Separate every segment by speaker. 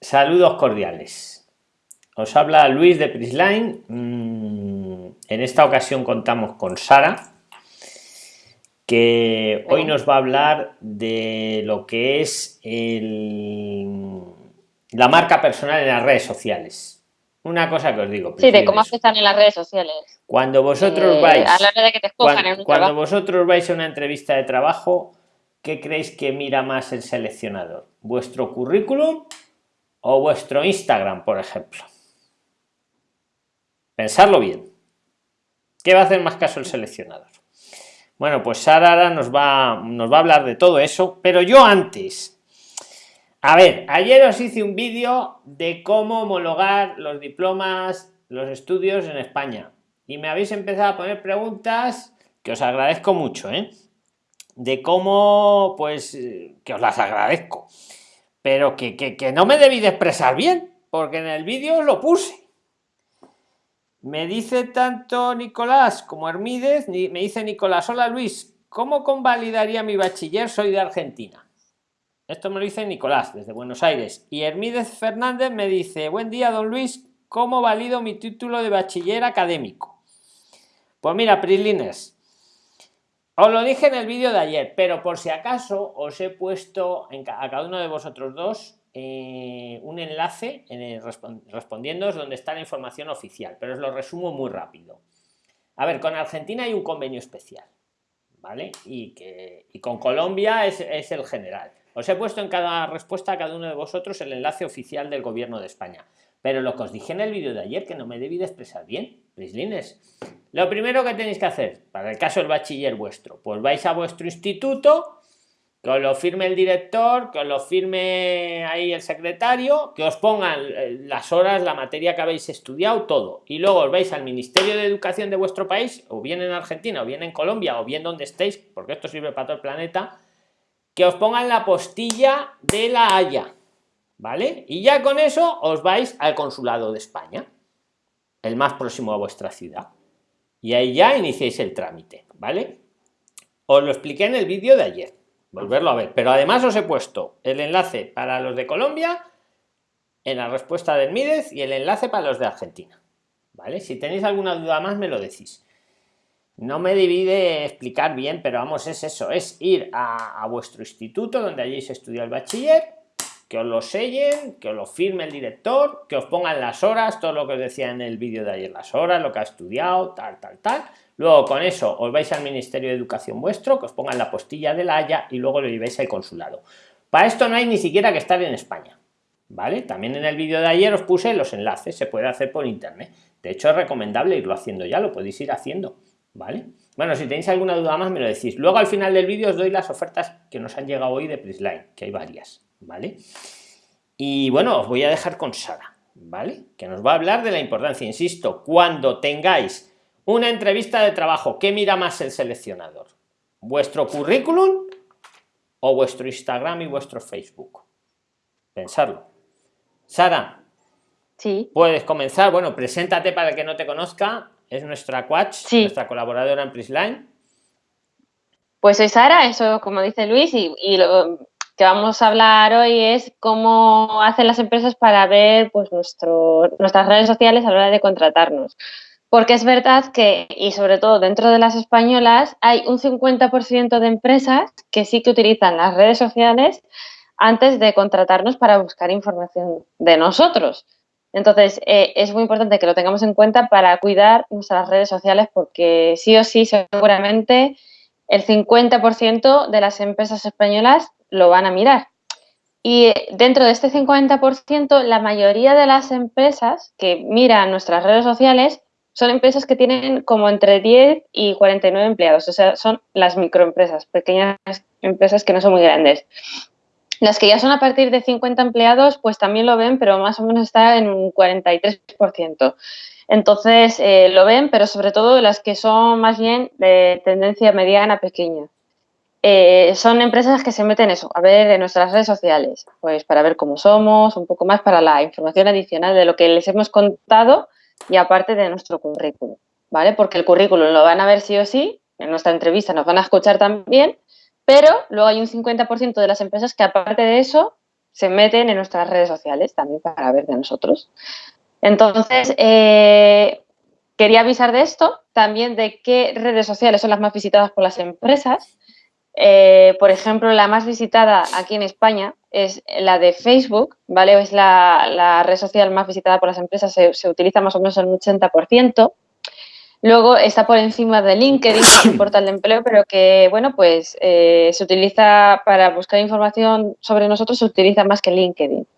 Speaker 1: Saludos cordiales. Os habla Luis de Prisline. Mm, en esta ocasión contamos con Sara, que hoy nos va a hablar de lo que es la marca personal en las redes sociales. Una cosa que os digo.
Speaker 2: Sí, de cómo afectan en las redes sociales.
Speaker 1: Cuando vosotros eh, vais. A la hora de que te cuando, cuando vosotros vais a una entrevista de trabajo, ¿qué creéis que mira más el seleccionador? ¿Vuestro currículum o vuestro Instagram, por ejemplo? Pensarlo bien. ¿Qué va a hacer más caso el seleccionador? Bueno, pues Sara nos va, nos va a hablar de todo eso, pero yo antes. A ver, ayer os hice un vídeo de cómo homologar los diplomas, los estudios en España. Y me habéis empezado a poner preguntas que os agradezco mucho, ¿eh? de cómo, pues, eh, que os las agradezco, pero que, que, no me debí de expresar bien, porque en el vídeo lo puse. Me dice tanto Nicolás como Hermídez, me dice Nicolás, hola Luis, ¿cómo convalidaría mi bachiller? Soy de Argentina. Esto me lo dice Nicolás, desde Buenos Aires. Y Hermídez Fernández me dice, buen día, don Luis, ¿cómo valido mi título de bachiller académico? Pues mira, Prislines, os lo dije en el vídeo de ayer, pero por si acaso os he puesto a cada uno de vosotros dos eh, un enlace en el respondiendo donde está la información oficial, pero os lo resumo muy rápido. A ver, con Argentina hay un convenio especial, ¿vale? Y, que, y con Colombia es, es el general. Os he puesto en cada respuesta a cada uno de vosotros el enlace oficial del gobierno de España. Pero lo que os dije en el vídeo de ayer, que no me debí de expresar bien, Prislines. Lo primero que tenéis que hacer, para el caso del bachiller vuestro, pues vais a vuestro instituto, que os lo firme el director, que os lo firme ahí el secretario, que os pongan eh, las horas, la materia que habéis estudiado, todo. Y luego os vais al Ministerio de Educación de vuestro país, o bien en Argentina, o bien en Colombia, o bien donde estéis, porque esto sirve para todo el planeta, que os pongan la postilla de la Haya ¿vale? Y ya con eso os vais al consulado de España, el más próximo a vuestra ciudad. Y ahí ya iniciéis el trámite, ¿vale? Os lo expliqué en el vídeo de ayer, volverlo a ver, pero además os he puesto el enlace para los de Colombia en la respuesta del Mídez y el enlace para los de Argentina, ¿vale? Si tenéis alguna duda más me lo decís. No me divide explicar bien, pero vamos, es eso, es ir a, a vuestro instituto donde hayáis estudiado el bachiller que os lo sellen, que os lo firme el director, que os pongan las horas, todo lo que os decía en el vídeo de ayer, las horas, lo que ha estudiado, tal, tal, tal. Luego con eso os vais al Ministerio de Educación vuestro, que os pongan la postilla de la Haya y luego lo llevéis al consulado. Para esto no hay ni siquiera que estar en España. ¿Vale? También en el vídeo de ayer os puse los enlaces, se puede hacer por internet. De hecho es recomendable irlo haciendo ya, lo podéis ir haciendo. ¿Vale? Bueno, si tenéis alguna duda más me lo decís. Luego al final del vídeo os doy las ofertas que nos han llegado hoy de Prisline, que hay varias. ¿Vale? Y bueno, os voy a dejar con Sara, ¿vale? Que nos va a hablar de la importancia, insisto, cuando tengáis una entrevista de trabajo, ¿qué mira más el seleccionador? ¿Vuestro currículum o vuestro Instagram y vuestro Facebook? Pensarlo. Sara,
Speaker 2: sí.
Speaker 1: puedes comenzar. Bueno, preséntate para el que no te conozca. Es nuestra coach, nuestra colaboradora en Prisline.
Speaker 2: Pues soy Sara, eso como dice Luis, y, y lo, que vamos a hablar hoy es cómo hacen las empresas para ver pues, nuestro, nuestras redes sociales a la hora de contratarnos. Porque es verdad que, y sobre todo dentro de las españolas, hay un 50% de empresas que sí que utilizan las redes sociales antes de contratarnos para buscar información de nosotros. Entonces, eh, es muy importante que lo tengamos en cuenta para cuidar nuestras redes sociales porque sí o sí, seguramente el 50% de las empresas españolas lo van a mirar. Y dentro de este 50%, la mayoría de las empresas que miran nuestras redes sociales son empresas que tienen como entre 10 y 49 empleados, o sea, son las microempresas, pequeñas empresas que no son muy grandes. Las que ya son a partir de 50 empleados, pues también lo ven, pero más o menos está en un 43%. Entonces, eh, lo ven, pero sobre todo las que son más bien de tendencia mediana, pequeña. Eh, son empresas que se meten eso, a ver en nuestras redes sociales, pues para ver cómo somos, un poco más para la información adicional de lo que les hemos contado y aparte de nuestro currículum, ¿vale? Porque el currículum lo van a ver sí o sí, en nuestra entrevista nos van a escuchar también, pero luego hay un 50% de las empresas que aparte de eso se meten en nuestras redes sociales también para ver de nosotros. Entonces, eh, quería avisar de esto, también de qué redes sociales son las más visitadas por las empresas. Eh, por ejemplo, la más visitada aquí en España es la de Facebook, ¿vale? Es la, red social más visitada por las empresas, se, utiliza más o menos el 80%. Luego está por encima de LinkedIn, que es un portal de empleo, pero que, bueno, pues eh, se utiliza para buscar información sobre nosotros, se utiliza más que LinkedIn.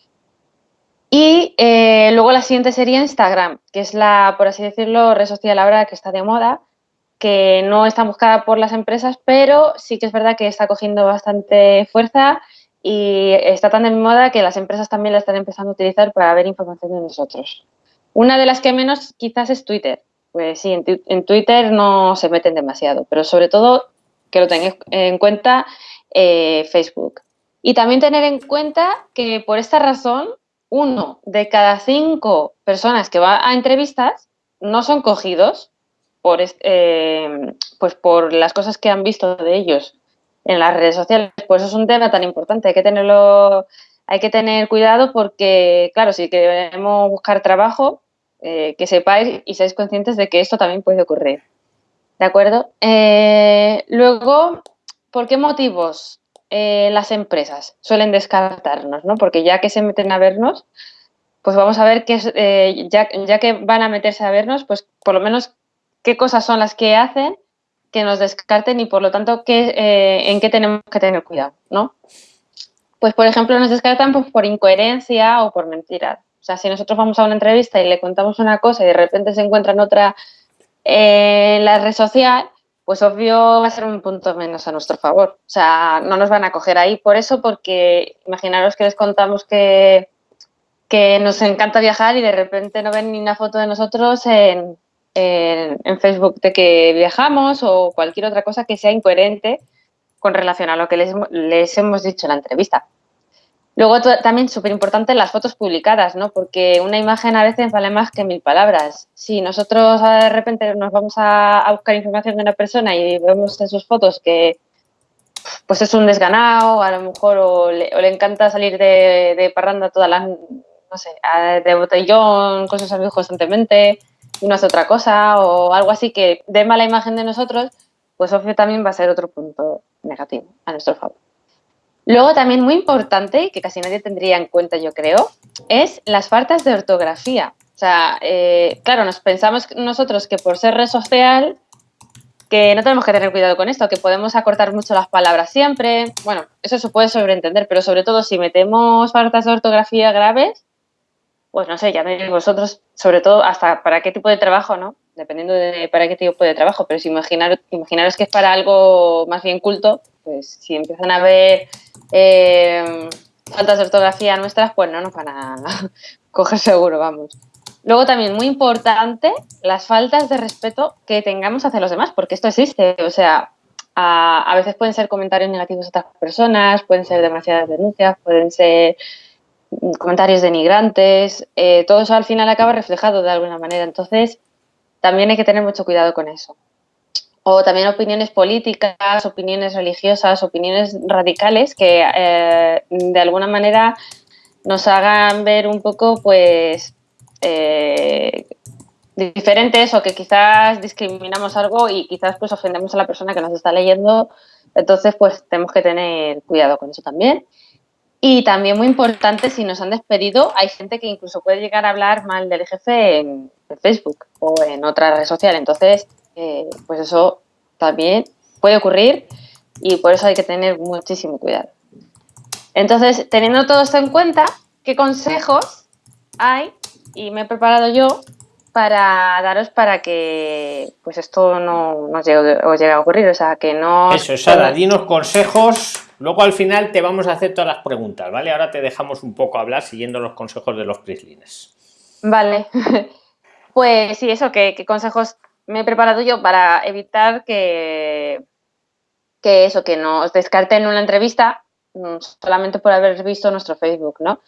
Speaker 2: Y eh, luego la siguiente sería Instagram, que es la, por así decirlo, red social ahora que está de moda, que no está buscada por las empresas, pero sí que es verdad que está cogiendo bastante fuerza y está tan de moda que las empresas también la están empezando a utilizar para ver información de nosotros. Una de las que menos quizás es Twitter, pues sí, en, Twitter no se meten demasiado, pero sobre todo que lo tengáis en cuenta eh, Facebook. Y también tener en cuenta que por esta razón, uno de cada cinco personas que va a entrevistas no son cogidos por, eh, pues por las cosas que han visto de ellos en las redes sociales. Pues es un tema tan importante, hay que tenerlo, hay que tener cuidado porque, claro, si queremos buscar trabajo, eh, que sepáis y seáis conscientes de que esto también puede ocurrir. ¿De acuerdo? Eh, luego, ¿por qué motivos las empresas suelen descartarnos? ¿no? Porque ya que se meten a vernos, pues vamos a ver que ya, que van a meterse a vernos, pues por lo menos qué cosas son las que hacen que nos descarten y por lo tanto qué, en qué tenemos que tener cuidado, ¿no? Pues por ejemplo nos descartan pues, por incoherencia o por mentiras. O sea, si nosotros vamos a una entrevista y le contamos una cosa y de repente se encuentra en otra en la red social, pues obvio va a ser un punto menos a nuestro favor. O sea, no nos van a coger ahí por eso, porque imaginaros que les contamos que, que nos encanta viajar y de repente no ven ni una foto de nosotros en, en, Facebook de que viajamos o cualquier otra cosa que sea incoherente con relación a lo que les, les hemos dicho en la entrevista. Luego también súper importante las fotos publicadas, ¿no? Porque una imagen a veces vale más que mil palabras. Si nosotros de repente nos vamos a, buscar información de una persona y vemos en sus fotos que pues es un desganado, a lo mejor o le, encanta salir de, parranda toda la, no sé, de botellón con sus amigos constantemente no hace otra cosa o algo así que dé mala imagen de nosotros, pues obvio también va a ser otro punto negativo a nuestro favor. Luego también muy importante, que casi nadie tendría en cuenta yo creo, es las faltas de ortografía. O sea, eh, claro, nos pensamos nosotros que por ser red social, que no tenemos que tener cuidado con esto, que podemos acortar mucho las palabras siempre. Bueno, eso se puede sobreentender, pero sobre todo si metemos faltas de ortografía graves, pues no sé, ya veis vosotros, sobre todo hasta para qué tipo de trabajo, ¿no? Dependiendo de para qué tipo de trabajo, pero si imaginar, imaginaros que es para algo más bien culto, pues si empiezan a ver eh, faltas de ortografía nuestras, pues no nos van a coger seguro, vamos. Luego también, muy importante, las faltas de respeto que tengamos hacia los demás, porque esto existe, o sea, a, veces pueden ser comentarios negativos de otras personas, pueden ser demasiadas denuncias, pueden ser comentarios denigrantes, eh, todo eso al final acaba reflejado de alguna manera, entonces también hay que tener mucho cuidado con eso o también opiniones políticas, opiniones religiosas, opiniones radicales que eh, de alguna manera nos hagan ver un poco pues eh, diferentes o que quizás discriminamos algo y quizás pues ofendemos a la persona que nos está leyendo. Entonces pues tenemos que tener cuidado con eso también. Y también muy importante, si nos han despedido, hay gente que incluso puede llegar a hablar mal del jefe en, Facebook o en otra red social. Entonces, eh, pues eso también puede ocurrir y por eso hay que tener muchísimo cuidado. Entonces, teniendo todo esto en cuenta, ¿qué consejos hay? Y me he preparado yo para daros para que pues esto no, no llegue, os llegue a ocurrir, o sea, que no...
Speaker 1: Eso, Sara, dinos consejos, luego al final te vamos a hacer todas las preguntas, ¿vale? Ahora te dejamos un poco hablar siguiendo los consejos de los Prislines.
Speaker 2: Vale, pues sí, eso, ¿qué, qué consejos me he preparado yo para evitar que, que eso, que nos descarten una entrevista mm, solamente por haber visto nuestro Facebook, ¿no?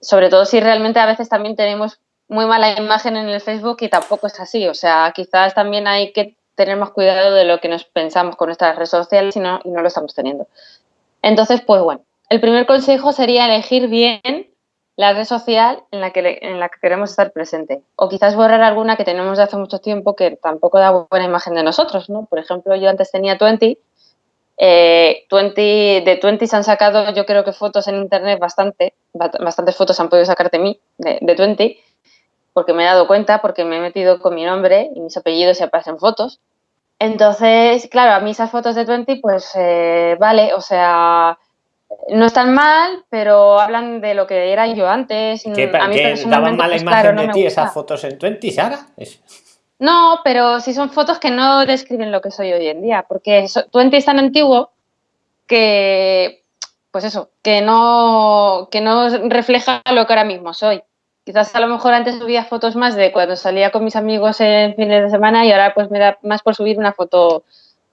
Speaker 2: Sobre todo si realmente a veces también tenemos muy mala imagen en el Facebook y tampoco es así. O sea, quizás también hay que tener más cuidado de lo que nos pensamos con nuestras redes sociales no, y no lo estamos teniendo. Entonces, pues bueno, el primer consejo sería elegir bien la red social en la, que, queremos estar presente. O quizás borrar alguna que tenemos de hace mucho tiempo que tampoco da buena imagen de nosotros, ¿no? Por ejemplo, yo antes tenía 20, eh, 20 de 20 se han sacado yo creo que fotos en internet bastante, bastantes fotos han podido sacar de mí, de, de 20, porque me he dado cuenta, porque me he metido con mi nombre y mis apellidos se aparecen fotos. Entonces, claro, a mí esas fotos de 20, pues eh, vale, o sea, no están mal, pero hablan de lo que era yo antes.
Speaker 1: ¿Qué, a mí ¿qué daban mala pues, imagen de ti esas fotos en 20, Sara?
Speaker 2: No, pero sí son fotos que no describen lo que soy hoy en día, porque 20 es tan antiguo que, pues eso, que no, que no refleja lo que ahora mismo soy. Quizás a lo mejor antes subía fotos más de cuando salía con mis amigos en fines de semana y ahora pues me da más por subir una foto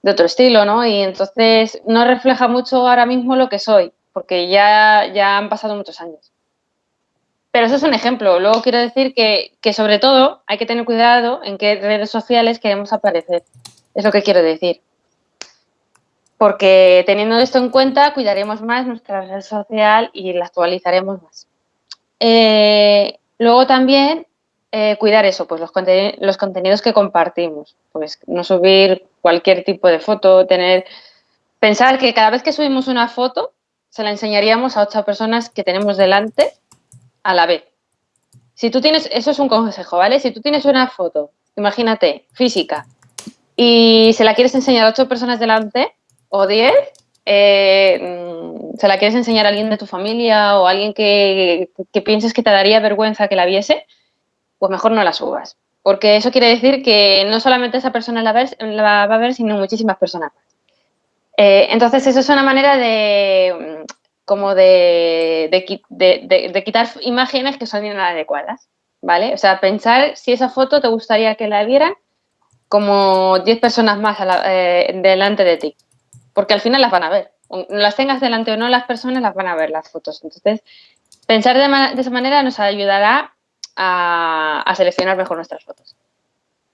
Speaker 2: de otro estilo, ¿no? Y entonces no refleja mucho ahora mismo lo que soy, porque ya, ya han pasado muchos años. Pero eso es un ejemplo. Luego quiero decir que, que sobre todo hay que tener cuidado en qué redes sociales queremos aparecer. Es lo que quiero decir. Porque teniendo esto en cuenta, cuidaremos más nuestra red social y la actualizaremos más. Eh, luego también eh, cuidar eso, pues los, los, contenidos que compartimos, pues no subir cualquier tipo de foto, tener, pensar que cada vez que subimos una foto se la enseñaríamos a ocho personas que tenemos delante a la vez. Si tú tienes, eso es un consejo, ¿vale? Si tú tienes una foto, imagínate, física, y se la quieres enseñar a ocho personas delante o diez, eh, se la quieres enseñar a alguien de tu familia o a alguien que, pienses que te daría vergüenza que la viese, pues mejor no la subas. Porque eso quiere decir que no solamente esa persona la, va a ver, sino muchísimas personas más. Eh, entonces, eso es una manera de como de, de, quitar imágenes que son inadecuadas, ¿vale? O sea, pensar si esa foto te gustaría que la vieran como 10 personas más eh, delante de ti, porque al final las van a ver las tengas delante o no, las personas las van a ver las fotos. Entonces, pensar de, esa manera nos ayudará a, seleccionar mejor nuestras fotos.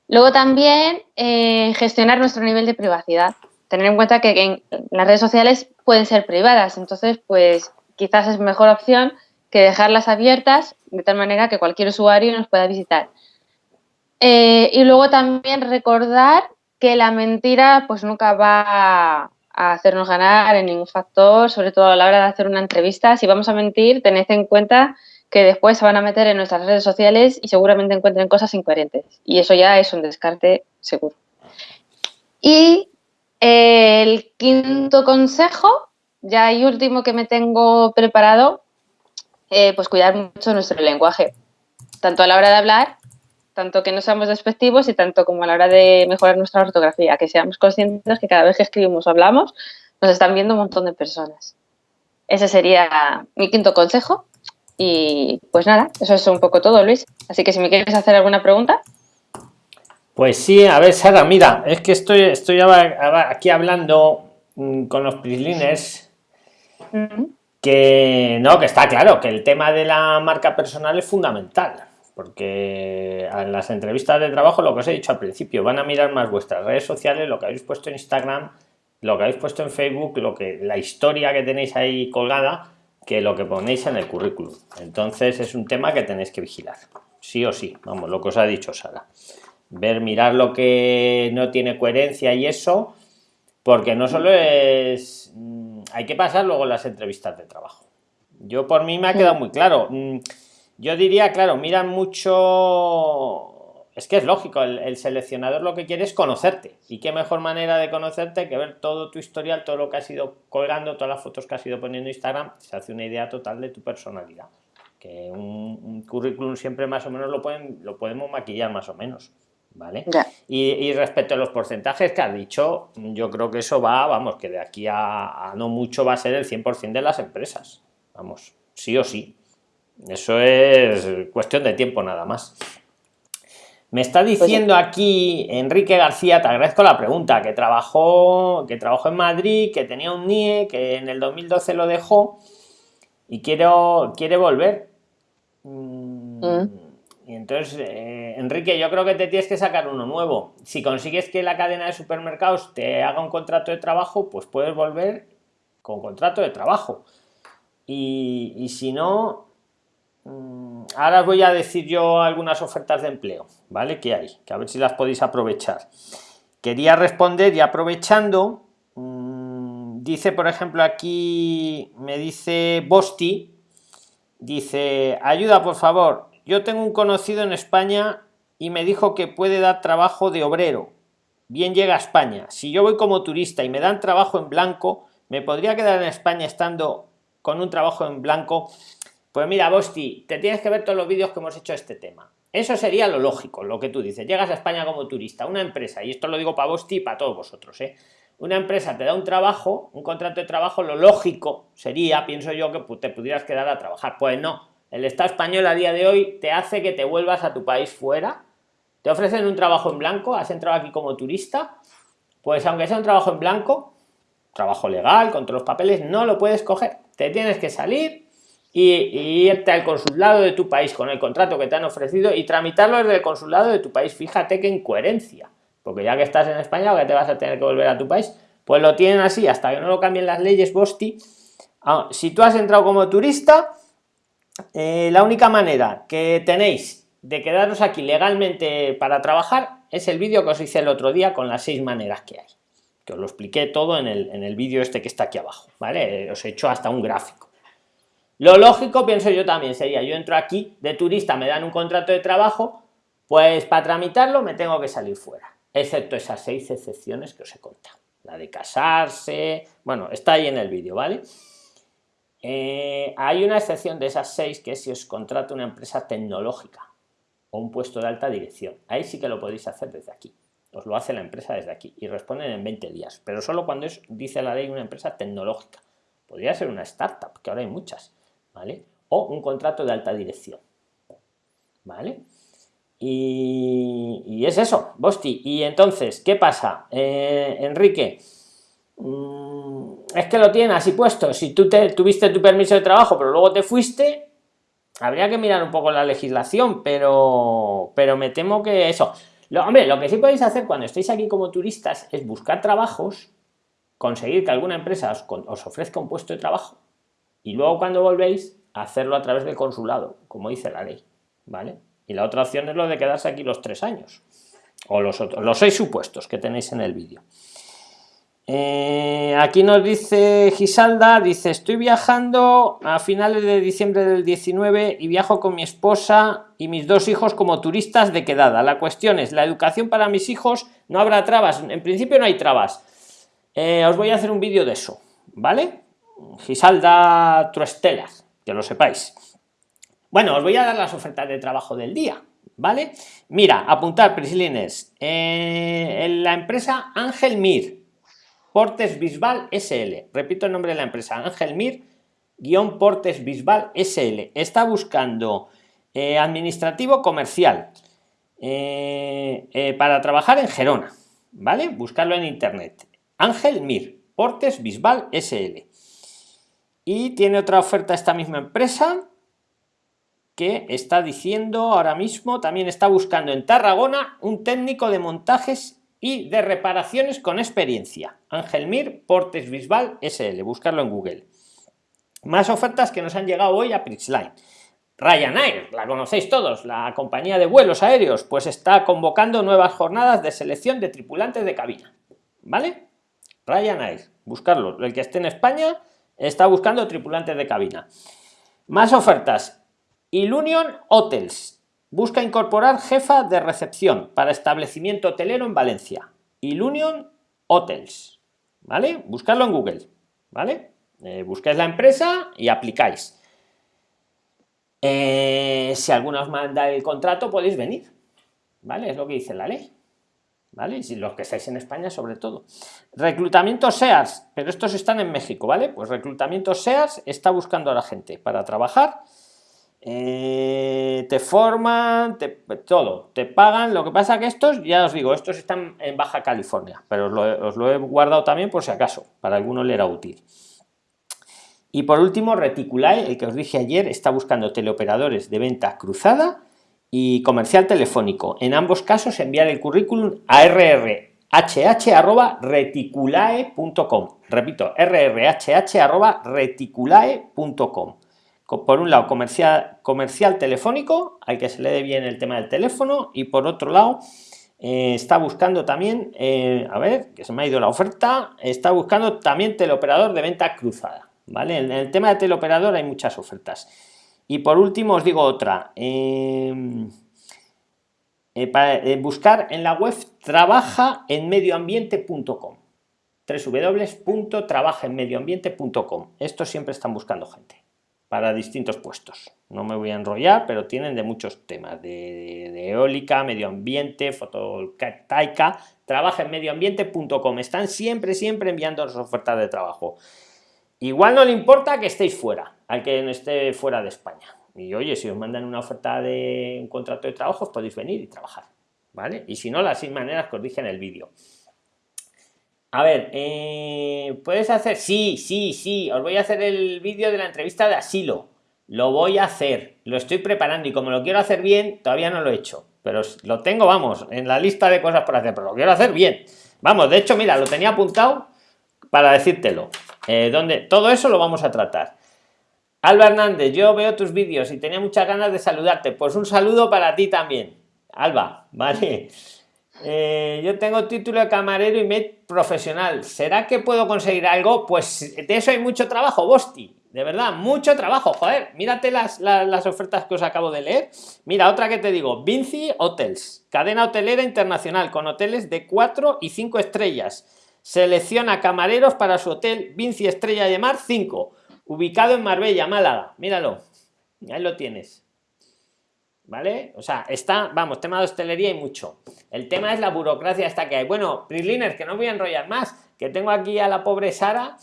Speaker 2: Luego también eh, gestionar nuestro nivel de privacidad. Tener en cuenta que las redes sociales pueden ser privadas, entonces pues quizás es mejor opción que dejarlas abiertas de tal manera que cualquier usuario nos pueda visitar. Eh, y luego también recordar que la mentira pues nunca va a hacernos ganar en ningún factor, sobre todo a la hora de hacer una entrevista. Si vamos a mentir, tened en cuenta que después se van a meter en nuestras redes sociales y seguramente encuentren cosas incoherentes. Y eso ya es un descarte seguro. Y el quinto consejo, ya y último que me tengo preparado, eh, pues cuidar mucho nuestro lenguaje, tanto a la hora de hablar tanto que no seamos despectivos y tanto como a la hora de mejorar nuestra ortografía, que seamos conscientes que cada vez que escribimos o hablamos nos están viendo un montón de personas. Ese sería mi quinto consejo y pues nada, eso es un poco todo, Luis. Así que si me quieres hacer alguna pregunta.
Speaker 1: Pues sí, a ver, Sara, mira, es que estoy, estoy aquí hablando mm, con los prisliners que no, que está claro que el tema de la marca personal es fundamental porque en las entrevistas de trabajo, lo que os he dicho al principio, van a mirar más vuestras redes sociales, lo que habéis puesto en Instagram, lo que habéis puesto en Facebook, lo que la historia que tenéis ahí colgada, que lo que ponéis en el currículum. Entonces es un tema que tenéis que vigilar, sí o sí, vamos, lo que os ha dicho Sara. Ver, mirar lo que no tiene coherencia y eso, porque no solo es... Mm, hay que pasar luego las entrevistas de trabajo. Yo por mí me ha quedado muy claro mm, yo diría, claro, miran mucho. Es que es lógico, el, seleccionador lo que quiere es conocerte. Y qué mejor manera de conocerte que ver todo tu historial, todo lo que has ido colgando, todas las fotos que has ido poniendo en Instagram, se hace una idea total de tu personalidad. Que un, currículum siempre más o menos lo, pueden, lo podemos maquillar más o menos. ¿Vale? Y, respecto a los porcentajes que has dicho, yo creo que eso va, vamos, que de aquí a, a no mucho va a ser el 100% de las empresas. Vamos, sí o sí. Eso es cuestión de tiempo nada más. Me está pues diciendo aquí Enrique García, te agradezco la pregunta, que trabajó, que trabajó en Madrid, que tenía un NIE, que en el 2012 lo dejó y quiero, quiere volver. Mm, mm. Y entonces, eh, Enrique, yo creo que te tienes que sacar uno nuevo. Si consigues que la cadena de supermercados te haga un contrato de trabajo, pues puedes volver con contrato de trabajo y, si no, ahora voy a decir yo algunas ofertas de empleo, ¿vale? Que hay, que a ver si las podéis aprovechar. Quería responder y aprovechando, mm, dice por ejemplo aquí, me dice Bosti, dice, ayuda por favor, yo tengo un conocido en España y me dijo que puede dar trabajo de obrero. Bien llega a España. Si yo voy como turista y me dan trabajo en blanco, ¿me podría quedar en España estando con un trabajo en blanco? Pues mira, Bosti, te tienes que ver todos los vídeos que hemos hecho este tema. Eso sería lo lógico, lo que tú dices. Llegas a España como turista, una empresa, y esto lo digo para vos y para todos vosotros, ¿eh? Una empresa te da un trabajo, un contrato de trabajo, lo lógico sería, pienso yo, que te pudieras quedar a trabajar. Pues no, el Estado español a día de hoy te hace que te vuelvas a tu país fuera, te ofrecen un trabajo en blanco, has entrado aquí como turista, pues aunque sea un trabajo en blanco, trabajo legal, con todos los papeles, no lo puedes coger. Te tienes que salir y, irte al consulado de tu país con el contrato que te han ofrecido y tramitarlo desde el consulado de tu país. Fíjate qué incoherencia, porque ya que estás en España o que te vas a tener que volver a tu país, pues lo tienen así hasta que no lo cambien las leyes Bosti. Ah, si tú has entrado como turista, eh, la única manera que tenéis de quedaros aquí legalmente para trabajar es el vídeo que os hice el otro día con las seis maneras que hay que os lo expliqué todo en el, en el vídeo este que está aquí abajo, ¿vale? Os he hecho hasta un gráfico. Lo lógico, pienso yo también, sería, yo entro aquí de turista, me dan un contrato de trabajo, pues para tramitarlo me tengo que salir fuera, excepto esas seis excepciones que os he contado. La de casarse, bueno, está ahí en el vídeo, ¿vale? Eh, hay una excepción de esas seis que es si os contrata una empresa tecnológica o un puesto de alta dirección. Ahí sí que lo podéis hacer desde aquí. Os lo hace la empresa desde aquí y responden en 20 días, pero solo cuando dice la ley, una empresa tecnológica. Podría ser una startup, que ahora hay muchas. ¿Vale? O un contrato de alta dirección, ¿vale? Y, es eso, Bosti. Y entonces, ¿qué pasa, eh, Enrique? Mm, es que lo tienen así puesto. Si tú te, tuviste tu permiso de trabajo, pero luego te fuiste, habría que mirar un poco la legislación, pero, pero me temo que eso. Lo, hombre, lo que sí podéis hacer cuando estéis aquí como turistas es buscar trabajos, conseguir que alguna empresa os ofrezca un puesto de trabajo y luego cuando volvéis hacerlo a través del consulado, como dice la ley, ¿vale? Y la otra opción es lo de quedarse aquí los tres años, o los, otros, los seis supuestos que tenéis en el vídeo. Eh, aquí nos dice Gisalda, dice, estoy viajando a finales de diciembre del 19 y viajo con mi esposa y mis dos hijos como turistas de quedada. La cuestión es, la educación para mis hijos, no habrá trabas, en principio no hay trabas. Eh, os voy a hacer un vídeo de eso, ¿vale? Gisalda Truestelas, que lo sepáis. Bueno, os voy a dar las ofertas de trabajo del día, ¿vale? Mira, apuntar, Prislines, eh, en la empresa Ángel Mir, Portes Bisbal SL, repito el nombre de la empresa, Ángel Mir, guion Portes Bisbal SL, está buscando eh, administrativo comercial eh, para trabajar en Gerona, ¿vale? Buscarlo en internet. Ángel Mir, Portes Bisbal SL. Y tiene otra oferta esta misma empresa que está diciendo ahora mismo, también está buscando en Tarragona un técnico de montajes y de reparaciones con experiencia. Ángel Mir, Portes Bisbal SL, buscarlo en Google. Más ofertas que nos han llegado hoy a Prixline. Ryanair, la conocéis todos, la compañía de vuelos aéreos, pues está convocando nuevas jornadas de selección de tripulantes de cabina. ¿Vale? Ryanair, buscarlo. El que esté en España, Está buscando tripulantes de cabina. Más ofertas. Ilunion Hotels. Busca incorporar jefa de recepción para establecimiento hotelero en Valencia. Ilunion Hotels. ¿Vale? Buscarlo en Google. ¿Vale? Eh, buscáis la empresa y aplicáis. Eh, si alguno os manda el contrato, podéis venir. ¿Vale? Es lo que dice la ley. ¿Vale? Y los que estáis en España sobre todo. Reclutamiento SEARS, pero estos están en México, ¿vale? Pues reclutamiento SEARS está buscando a la gente para trabajar. Eh, te forman, te, todo, te pagan. Lo que pasa que estos, ya os digo, estos están en Baja California, pero os lo, he guardado también por si acaso, para alguno le era útil. Y por último, Reticulae, el que os dije ayer, está buscando teleoperadores de venta cruzada y comercial telefónico. En ambos casos enviar el currículum a rr reticulae.com. Repito, reticulae.com. Por un lado, comercial, comercial telefónico, al que se le dé bien el tema del teléfono, y por otro lado, eh, está buscando también, eh, a ver, que se me ha ido la oferta, está buscando también teleoperador de venta cruzada. ¿Vale? En el tema de teleoperador hay muchas ofertas. Y por último os digo otra. Em, eh, para buscar en la web trabaja en medioambiente.com www.trabajaenmedioambiente.com Esto siempre están buscando gente para distintos puestos. No me voy a enrollar, pero tienen de muchos temas, de, eólica, medio ambiente, fotovoltaica, trabaja en medioambiente.com. Están siempre, siempre enviando las ofertas de trabajo. Igual no le importa que estéis fuera, al que no esté fuera de España. Y oye, si os mandan una oferta de un contrato de trabajo, podéis venir y trabajar. ¿Vale? Y si no, las seis maneras que os dije en el vídeo. A ver, eh, ¿puedes hacer? Sí, sí, sí. Os voy a hacer el vídeo de la entrevista de asilo. Lo voy a hacer. Lo estoy preparando y como lo quiero hacer bien, todavía no lo he hecho. Pero lo tengo, vamos, en la lista de cosas por hacer, pero lo quiero hacer bien. Vamos, de hecho, mira, lo tenía apuntado para decírtelo. Eh, donde todo eso lo vamos a tratar. Alba Hernández, yo veo tus vídeos y tenía muchas ganas de saludarte. Pues un saludo para ti también. Alba, vale. Eh, yo tengo título de camarero y me profesional. ¿Será que puedo conseguir algo? Pues de eso hay mucho trabajo, Bosti. De verdad, mucho trabajo. Joder, mírate las, las, ofertas que os acabo de leer. Mira, otra que te digo, Vinci Hotels, cadena hotelera internacional con hoteles de 4 y 5 estrellas. Selecciona camareros para su hotel Vinci Estrella de Mar 5, ubicado en Marbella, Málaga. Míralo, ahí lo tienes. ¿vale? O sea, está, vamos, tema de hostelería y mucho. El tema es la burocracia esta que hay. Bueno, Prisliners, que no voy a enrollar más, que tengo aquí a la pobre Sara.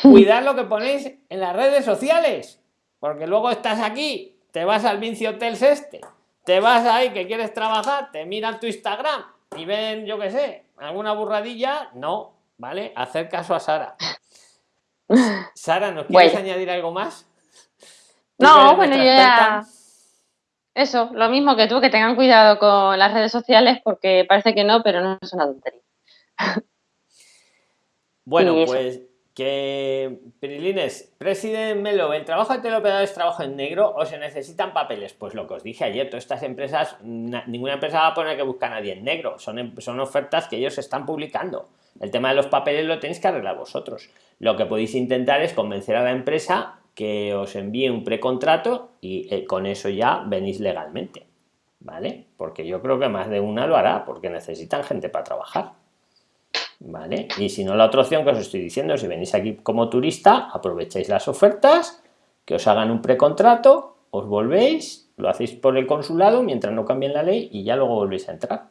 Speaker 1: Cuidad lo que ponéis en las redes sociales, porque luego estás aquí, te vas al Vinci Hotels este, te vas ahí que quieres trabajar, te miran tu Instagram y ven, yo qué sé, alguna burradilla, no, ¿vale? Hacer caso a Sara. Sara, ¿nos quieres añadir algo más?
Speaker 2: No, bueno, yo ya... Eso, lo mismo que tú, que tengan cuidado con las redes sociales porque parece que no, pero no es una tontería.
Speaker 1: Bueno, pues que Pirilines, presidente Melo, ¿el trabajo de teleoperador es trabajo en negro o se necesitan papeles? Pues lo que os dije ayer, todas estas empresas, ninguna empresa va a poner que busca a nadie en negro, son, em, son ofertas que ellos están publicando. El tema de los papeles lo tenéis que arreglar vosotros. Lo que podéis intentar es convencer a la empresa que os envíe un precontrato y eh, con eso ya venís legalmente, ¿vale? Porque yo creo que más de una lo hará, porque necesitan gente para trabajar, ¿vale? Y si no, la otra opción que os estoy diciendo, si venís aquí como turista, aprovecháis las ofertas, que os hagan un precontrato, os volvéis, lo hacéis por el consulado mientras no cambien la ley y ya luego volvéis a entrar.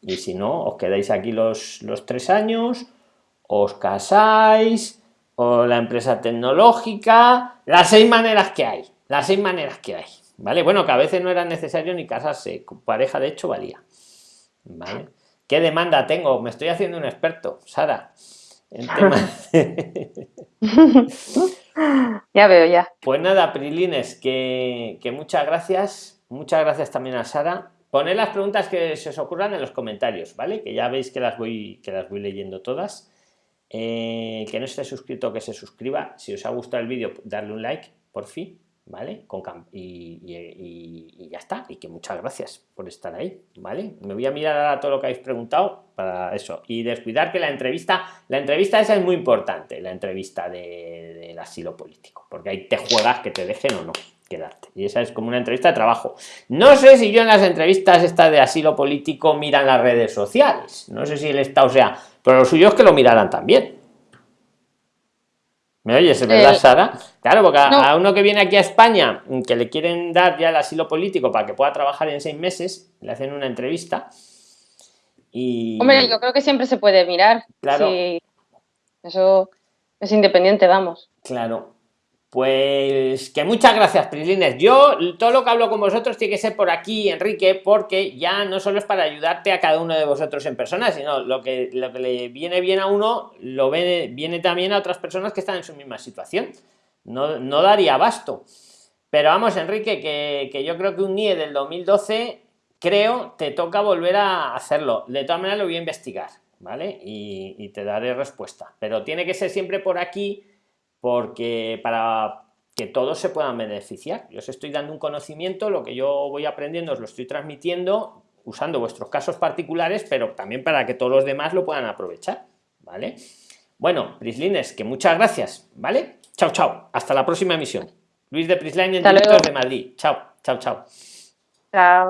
Speaker 1: Y si no, os quedáis aquí los, los tres años, os casáis, o la empresa tecnológica, las seis maneras que hay, las seis maneras que hay, ¿vale? Bueno, que a veces no era necesario ni casarse, pareja de hecho valía, ¿vale? ¿Qué demanda tengo? Me estoy haciendo un experto, Sara.
Speaker 2: ya veo, ya.
Speaker 1: Pues nada, Prilines, que, que muchas gracias. Muchas gracias también a Sara. Poned las preguntas que se os ocurran en los comentarios, ¿vale? Que ya veis que las voy, que las voy leyendo todas. Eh, que no esté suscrito, que se suscriba. Si os ha gustado el vídeo, darle un like, por fin, ¿vale? Con y, ya está. Y que muchas gracias por estar ahí, ¿vale? Me voy a mirar ahora todo lo que habéis preguntado para eso. Y descuidar que la entrevista, la entrevista esa es muy importante, la entrevista del asilo político, porque ahí te juegas que te dejen o no quedarte. Y esa es como una entrevista de trabajo. No sé si yo en las entrevistas estas de asilo político miran las redes sociales. No sé si el Estado sea pero lo suyo es que lo miraran también. ¿Me oyes, verdad, Sara? Claro, porque a, uno que viene aquí a España, que le quieren dar ya el asilo político para que pueda trabajar en seis meses, le hacen una entrevista. Y...
Speaker 2: Hombre, yo creo que siempre se puede mirar. Claro. Eso es independiente, vamos.
Speaker 1: Claro. Pues que muchas gracias, Prislines. Yo todo lo que hablo con vosotros tiene que ser por aquí, Enrique, porque ya no solo es para ayudarte a cada uno de vosotros en persona, sino lo que, lo que le viene bien a uno, lo viene, también a otras personas que están en su misma situación. No, no daría abasto. Pero vamos, Enrique, que, que yo creo que un NIE del 2012, creo, te toca volver a hacerlo. De todas maneras, lo voy a investigar ¿vale? Y te daré respuesta. Pero tiene que ser siempre por aquí, porque para que todos se puedan beneficiar. Yo os estoy dando un conocimiento, lo que yo voy aprendiendo os lo estoy transmitiendo usando vuestros casos particulares, pero también para que todos los demás lo puedan aprovechar, ¿vale? Bueno, Prislines, que muchas gracias, ¿vale? Chao, chao. Hasta la próxima emisión. Luis de Prisline en directo de Madrid. Chao, chao, chao.
Speaker 2: Chao.